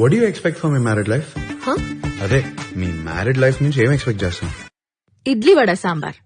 What you expect for my married life అదే మీ married life నుంచి ఏం ఎక్స్పెక్ట్ చేస్తాం? ఇడ్లీ వడ సాంబార్.